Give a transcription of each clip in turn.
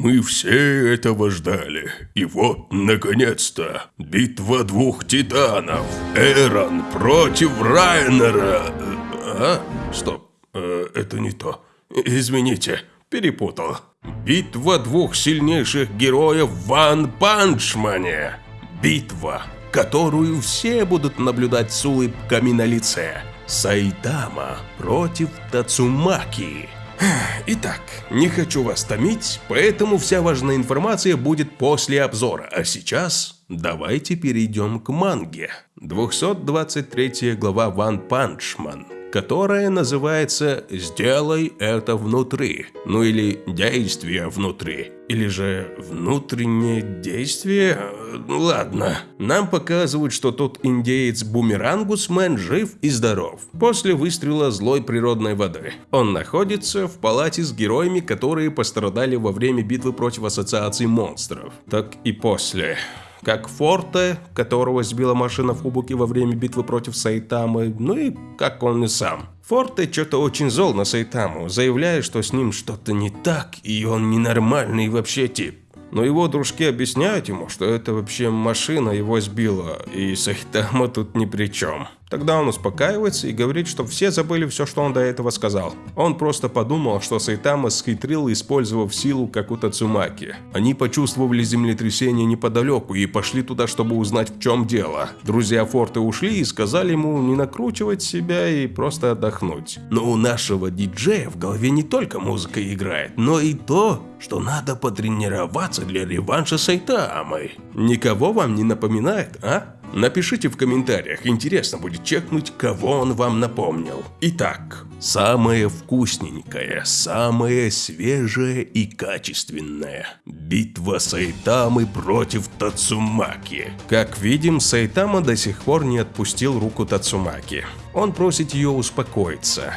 Мы все этого ждали. И вот, наконец-то, битва двух титанов. Эрон против Райнера. А? Стоп, э, это не то. Извините, перепутал. Битва двух сильнейших героев в Ван Панчмане. Битва, которую все будут наблюдать с улыбками на лице. Сайтама против Тацумаки. Итак, не хочу вас томить, поэтому вся важная информация будет после обзора. А сейчас давайте перейдем к манге. 223 глава One Punch Man которая называется «Сделай это внутри», ну или «Действие внутри», или же «Внутреннее действие»? Ну ладно. Нам показывают, что тот индеец Бумерангусмен жив и здоров, после выстрела злой природной воды. Он находится в палате с героями, которые пострадали во время битвы против Ассоциации монстров. Так и после как Форте, которого сбила машина в Хубуке во время битвы против Сайтамы, ну и как он и сам. Форте что-то очень зол на Сайтаму, заявляя, что с ним что-то не так, и он ненормальный вообще тип. Но его дружки объясняют ему, что это вообще машина его сбила, и Сайтама тут ни при чем. Тогда он успокаивается и говорит, что все забыли все, что он до этого сказал. Он просто подумал, что Сайтама схитрил, использовав силу, как у Тацумаки. Они почувствовали землетрясение неподалеку и пошли туда, чтобы узнать, в чем дело. Друзья Форта ушли и сказали ему не накручивать себя и просто отдохнуть. Но у нашего диджея в голове не только музыка играет, но и то, что надо потренироваться для реванша Сайтамы. Никого вам не напоминает, а? Напишите в комментариях, интересно будет чекнуть, кого он вам напомнил. Итак, самое вкусненькое, самое свежее и качественное. Битва Сайтамы против Тацумаки. Как видим, Сайтама до сих пор не отпустил руку Тацумаки. Он просит ее успокоиться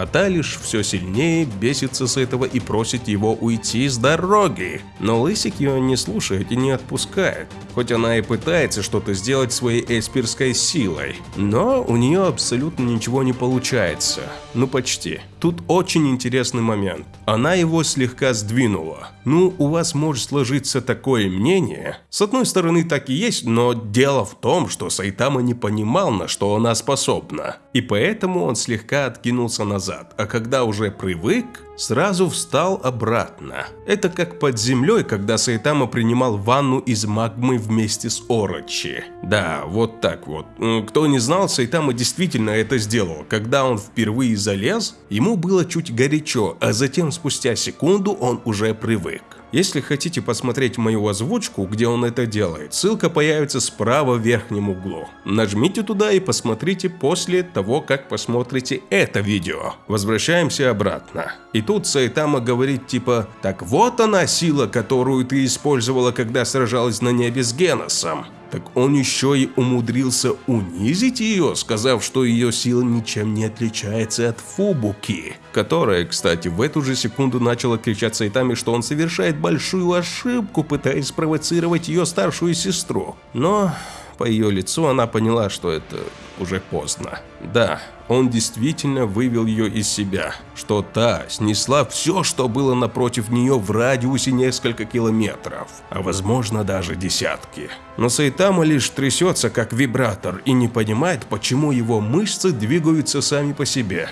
а та лишь все сильнее бесится с этого и просит его уйти с дороги. Но Лысик ее не слушает и не отпускает, хоть она и пытается что-то сделать своей эспирской силой. Но у нее абсолютно ничего не получается. Ну почти. Тут очень интересный момент. Она его слегка сдвинула. Ну, у вас может сложиться такое мнение. С одной стороны так и есть, но дело в том, что Сайтама не понимал, на что она способна. И поэтому он слегка откинулся назад, а когда уже привык, сразу встал обратно. Это как под землей, когда Сайтама принимал ванну из магмы вместе с Орочи. Да, вот так вот. Кто не знал, Сайтама действительно это сделал. Когда он впервые залез, ему было чуть горячо, а затем спустя секунду он уже привык. Если хотите посмотреть мою озвучку, где он это делает, ссылка появится справа в верхнем углу. Нажмите туда и посмотрите после того, как посмотрите это видео. Возвращаемся обратно. И тут Сайтама говорит типа «Так вот она сила, которую ты использовала, когда сражалась на небе с Геносом» так он еще и умудрился унизить ее, сказав, что ее сила ничем не отличается от Фубуки, которая, кстати, в эту же секунду начала кричать Сайтами, что он совершает большую ошибку, пытаясь спровоцировать ее старшую сестру. Но по ее лицу она поняла, что это уже поздно. Да, он действительно вывел ее из себя, что та снесла все, что было напротив нее в радиусе несколько километров, а возможно даже десятки. Но Сайтама лишь трясется как вибратор и не понимает, почему его мышцы двигаются сами по себе.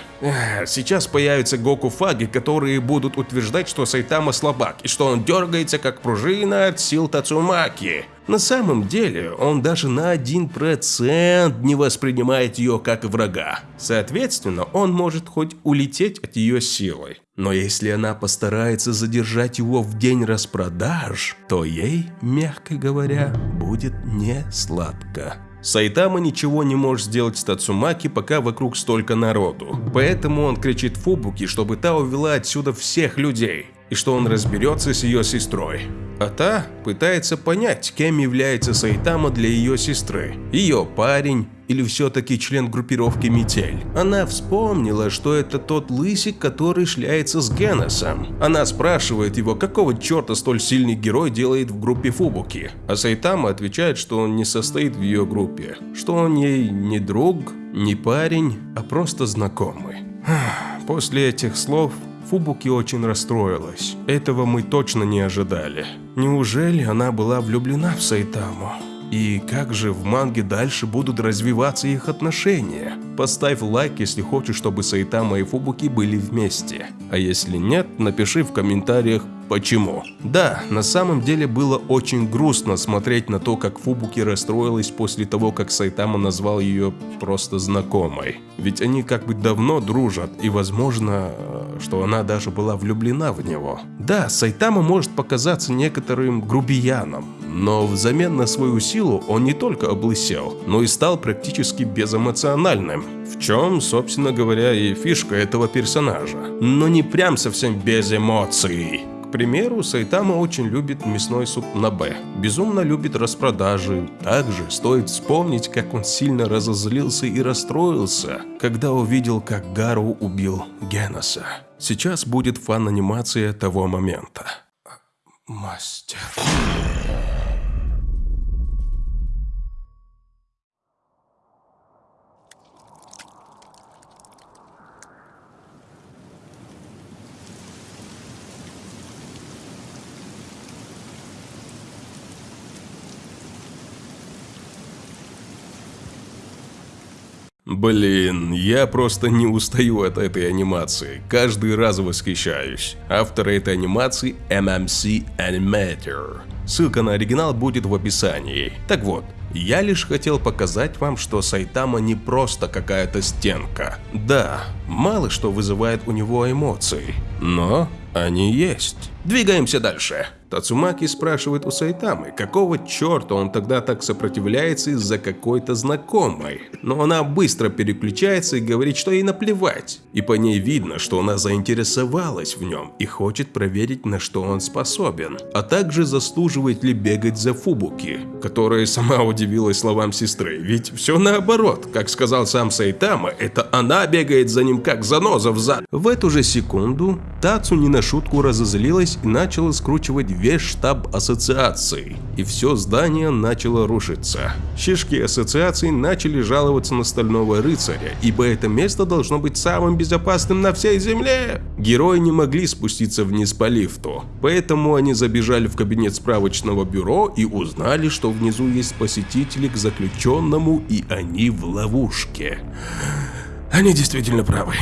Сейчас появятся Гоку Фаги, которые будут утверждать, что Сайтама слабак и что он дергается как пружина от сил Тацумаки. На самом деле, он даже на 1% не воспринимает ее как врага. Соответственно, он может хоть улететь от ее силой. Но если она постарается задержать его в день распродаж, то ей, мягко говоря, будет не сладко. Сайтама ничего не может сделать с Тацумаки, пока вокруг столько народу. Поэтому он кричит Фубуки, чтобы та увела отсюда всех людей и что он разберется с ее сестрой. А та пытается понять, кем является Сайтама для ее сестры. Ее парень или все-таки член группировки Метель. Она вспомнила, что это тот лысик, который шляется с Геносом. Она спрашивает его, какого черта столь сильный герой делает в группе Фубуки. А Сайтама отвечает, что он не состоит в ее группе, что он ей не друг, не парень, а просто знакомый. После этих слов Фубуки очень расстроилась. Этого мы точно не ожидали. Неужели она была влюблена в Сайтаму? И как же в манге дальше будут развиваться их отношения? Поставь лайк, если хочешь, чтобы Сайтама и Фубуки были вместе. А если нет, напиши в комментариях почему. Да, на самом деле было очень грустно смотреть на то, как Фубуки расстроилась после того, как Сайтама назвал ее просто знакомой. Ведь они как бы давно дружат, и возможно, что она даже была влюблена в него. Да, Сайтама может показаться некоторым грубияном, но взамен на свою силу он не только облысел, но и стал практически безэмоциональным. В чем, собственно говоря, и фишка этого персонажа. Но не прям совсем без эмоций. К примеру, Сайтама очень любит мясной суп на Б, безумно любит распродажи. Также стоит вспомнить, как он сильно разозлился и расстроился, когда увидел, как Гару убил Геноса. Сейчас будет фан-анимация того момента. Мастер... Блин, я просто не устаю от этой анимации, каждый раз восхищаюсь. Автор этой анимации MMC Animator. Ссылка на оригинал будет в описании. Так вот, я лишь хотел показать вам, что Сайтама не просто какая-то стенка. Да, мало что вызывает у него эмоции, но они есть. Двигаемся дальше. Тацумаки спрашивает у Сайтамы, какого черта он тогда так сопротивляется из-за какой-то знакомой. Но она быстро переключается и говорит, что ей наплевать. И по ней видно, что она заинтересовалась в нем и хочет проверить, на что он способен. А также заслуживает ли бегать за Фубуки, которая сама удивилась словам сестры. Ведь все наоборот, как сказал сам Сайтама, это она бегает за ним как заноза в зад. В эту же секунду Тацу не на шутку разозлилась и начала скручивать весь штаб ассоциации, и все здание начало рушиться. Шишки ассоциации начали жаловаться на Стального Рыцаря, ибо это место должно быть самым безопасным на всей земле. Герои не могли спуститься вниз по лифту, поэтому они забежали в кабинет справочного бюро и узнали, что внизу есть посетители к заключенному, и они в ловушке. Они действительно правы.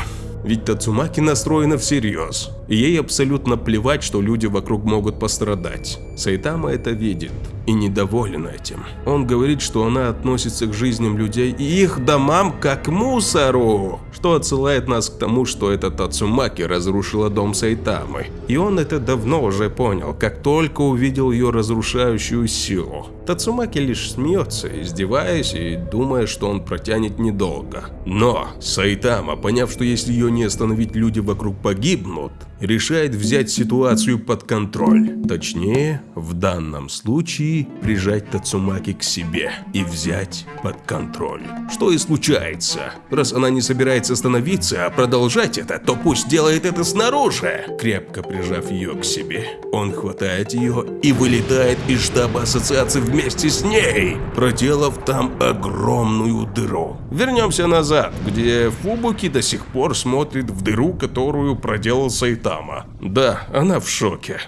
Ведь Тацумаки настроена всерьез. Ей абсолютно плевать, что люди вокруг могут пострадать. Сайтама это видит и недоволен этим. Он говорит, что она относится к жизням людей и их домам как к мусору, что отсылает нас к тому, что эта Тацумаки разрушила дом Сайтамы. И он это давно уже понял, как только увидел ее разрушающую силу. Тацумаки лишь смеется, издеваясь и думая, что он протянет недолго. Но Сайтама, поняв, что если ее не остановить, люди вокруг погибнут, решает взять ситуацию под контроль. Точнее, в данном случае прижать Тацумаки к себе и взять под контроль. Что и случается. Раз она не собирается остановиться, а продолжать это, то пусть делает это снаружи. Крепко прижав ее к себе, он хватает ее и вылетает из штаба ассоциации вместе с ней, проделав там огромную дыру. Вернемся назад, где Фубуки до сих пор смотрит в дыру, которую проделал Сайтан Сайтама. Да, она в шоке.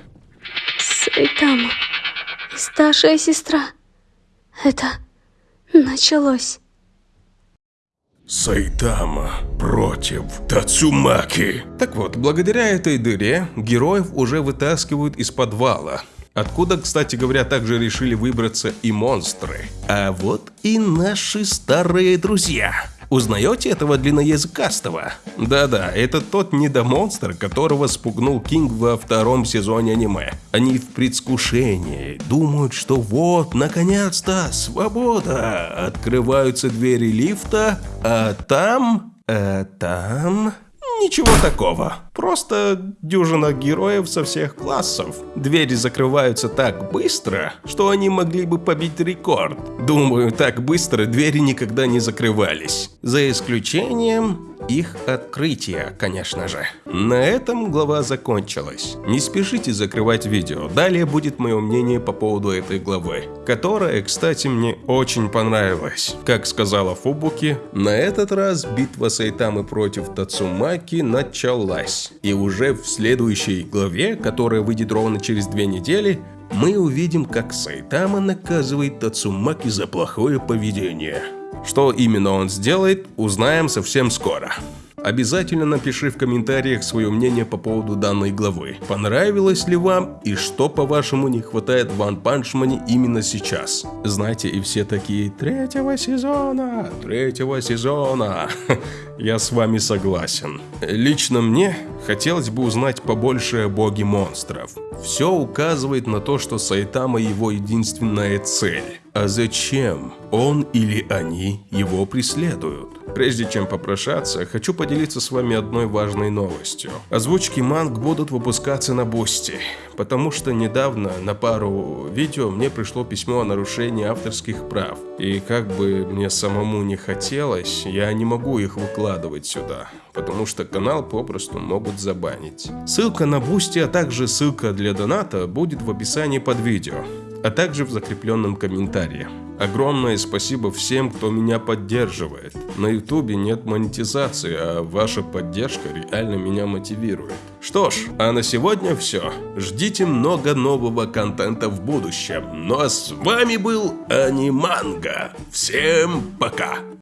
Сайтама, старшая сестра. Это началось. Сайтама против Тацумаки. Так вот, благодаря этой дыре героев уже вытаскивают из подвала. Откуда, кстати говоря, также решили выбраться и монстры. А вот и наши старые друзья. Узнаете этого длинноязыкастого? Да-да, это тот недомонстр, которого спугнул Кинг во втором сезоне аниме. Они в предвкушении, думают, что вот, наконец-то, свобода. Открываются двери лифта, а там... А там... Ничего такого. Просто дюжина героев со всех классов. Двери закрываются так быстро, что они могли бы побить рекорд. Думаю, так быстро двери никогда не закрывались. За исключением их открытия, конечно же. На этом глава закончилась. Не спешите закрывать видео, далее будет мое мнение по поводу этой главы, которая, кстати, мне очень понравилась. Как сказала Фубуки, на этот раз битва Сайтамы против Тацумаки началась. И уже в следующей главе, которая выйдет ровно через две недели, мы увидим, как Сайтама наказывает Тацумаки за плохое поведение. Что именно он сделает, узнаем совсем скоро. Обязательно напиши в комментариях свое мнение по поводу данной главы. Понравилось ли вам и что по-вашему не хватает в One Punch Man именно сейчас? Знаете, и все такие третьего сезона, третьего сезона. Я с вами согласен. Лично мне хотелось бы узнать побольше о боге монстров. Все указывает на то, что Сайтама его единственная цель. А зачем он или они его преследуют? Прежде чем попрощаться, хочу поделиться с вами одной важной новостью. Озвучки манг будут выпускаться на Бусти, потому что недавно на пару видео мне пришло письмо о нарушении авторских прав. И как бы мне самому не хотелось, я не могу их выкладывать сюда, потому что канал попросту могут забанить. Ссылка на Бусти, а также ссылка для доната будет в описании под видео а также в закрепленном комментарии. Огромное спасибо всем, кто меня поддерживает. На ютубе нет монетизации, а ваша поддержка реально меня мотивирует. Что ж, а на сегодня все. Ждите много нового контента в будущем. Ну а с вами был Аниманга. Всем пока!